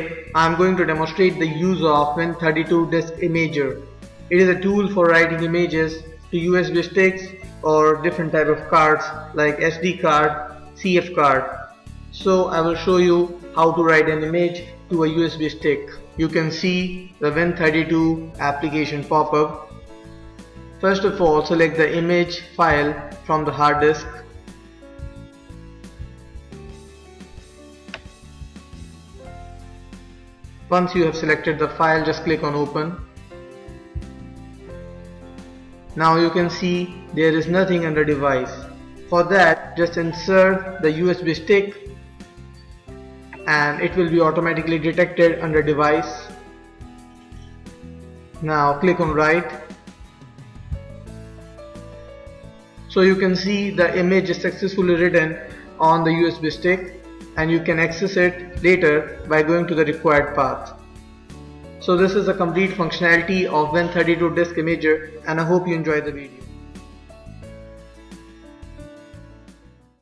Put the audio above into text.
I am going to demonstrate the use of Win32 Disk Imager. It is a tool for writing images to USB sticks or different type of cards like SD card, CF card. So I will show you how to write an image to a USB stick. You can see the Win32 application pop up. First of all select the image file from the hard disk Once you have selected the file just click on open. Now you can see there is nothing under device. For that just insert the USB stick and it will be automatically detected under device. Now click on write. So you can see the image is successfully written on the USB stick and you can access it later by going to the required path. So this is a complete functionality of Win32 Disk Imager and I hope you enjoy the video.